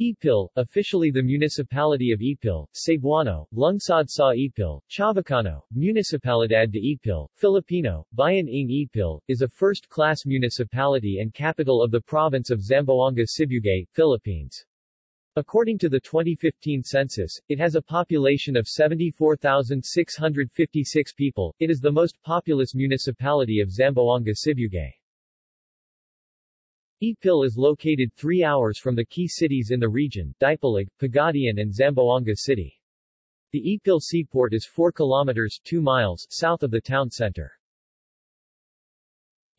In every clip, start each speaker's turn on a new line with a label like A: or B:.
A: Ipil, officially the municipality of Ipil, Cebuano, Lungsod sa Ipil, Chavacano, Municipalidad de Ipil, Filipino, Bayan ng Ipil, is a first-class municipality and capital of the province of Zamboanga Sibugay, Philippines. According to the 2015 census, it has a population of 74,656 people. It is the most populous municipality of Zamboanga Sibugay. Ipil is located 3 hours from the key cities in the region, Dipolog, Pagadian and Zamboanga City. The Ipil seaport is 4 kilometers 2 miles south of the town center.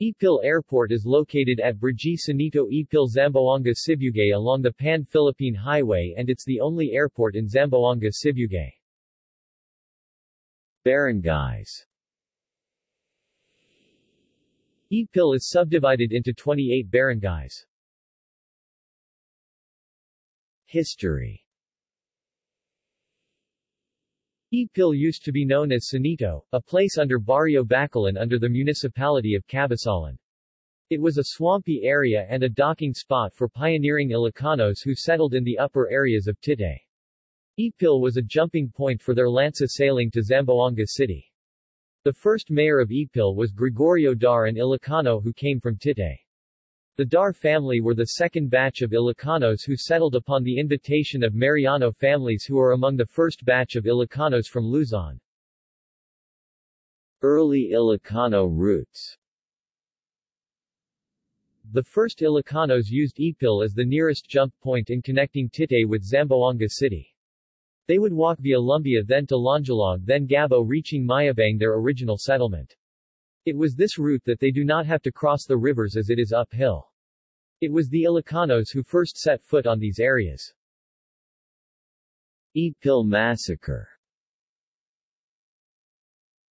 A: Ipil Airport is located at Brgy Sanito Ipil Zamboanga Sibugay along the Pan-Philippine Highway and it's the only airport in Zamboanga Sibugay. Barangays Ipil is subdivided into 28 barangays. History Ipil used to be known as Sanito, a place under Barrio Bacalin under the municipality of Cabasalan. It was a swampy area and a docking spot for pioneering Ilocanos who settled in the upper areas of Titay. Ipil was a jumping point for their lansa sailing to Zamboanga City. The first mayor of Ipil was Gregorio Dar an Ilocano who came from Titay. The Dar family were the second batch of Ilocanos who settled upon the invitation of Mariano families who are among the first batch of Ilocanos from Luzon. Early Ilocano roots The first Ilocanos used Ipil as the nearest jump point in connecting Titay with Zamboanga City. They would walk via Lumbia then to Lonjalog then Gabo reaching Mayabang their original settlement. It was this route that they do not have to cross the rivers as it is uphill. It was the Ilocanos who first set foot on these areas. Ipil Massacre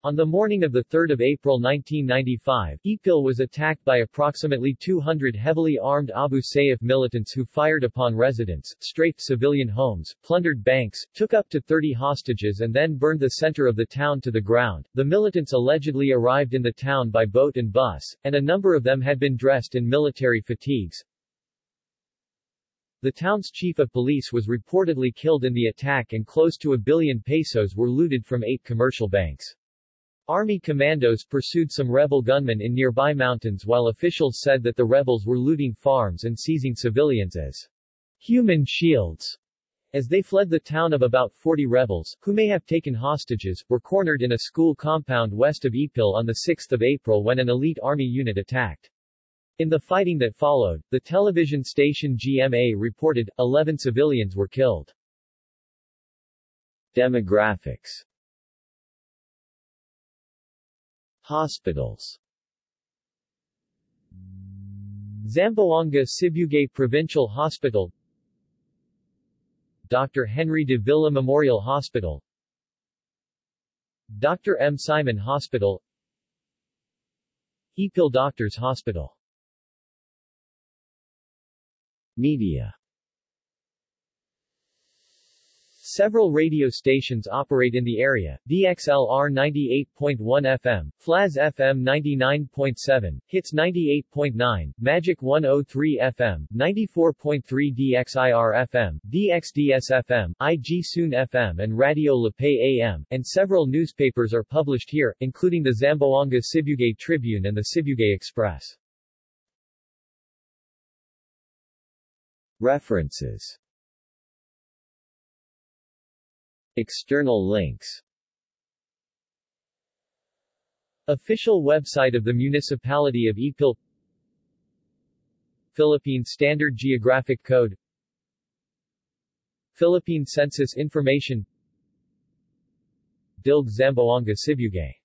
A: on the morning of 3 April 1995, Ipil was attacked by approximately 200 heavily armed Abu Sayyaf militants who fired upon residents, strafed civilian homes, plundered banks, took up to 30 hostages and then burned the center of the town to the ground. The militants allegedly arrived in the town by boat and bus, and a number of them had been dressed in military fatigues. The town's chief of police was reportedly killed in the attack and close to a billion pesos were looted from eight commercial banks. Army commandos pursued some rebel gunmen in nearby mountains while officials said that the rebels were looting farms and seizing civilians as human shields. As they fled the town of about 40 rebels, who may have taken hostages, were cornered in a school compound west of Ipil on 6 April when an elite army unit attacked. In the fighting that followed, the television station GMA reported, 11 civilians were killed. Demographics Hospitals Zamboanga Sibugay Provincial Hospital Dr. Henry de Villa Memorial Hospital Dr. M. Simon Hospital Ipil Doctors Hospital Media Several radio stations operate in the area, DXLR 98.1 FM, FLAZ FM 99.7, Hits 98.9, Magic 103 FM, 94.3 DXIR FM, DXDS FM, IG Soon FM and Radio La AM, and several newspapers are published here, including the Zamboanga Sibugay Tribune and the Sibugay Express. References External links. Official website of the Municipality of Ipil Philippine Standard Geographic Code. Philippine Census Information. Dilg Zamboanga Sibugay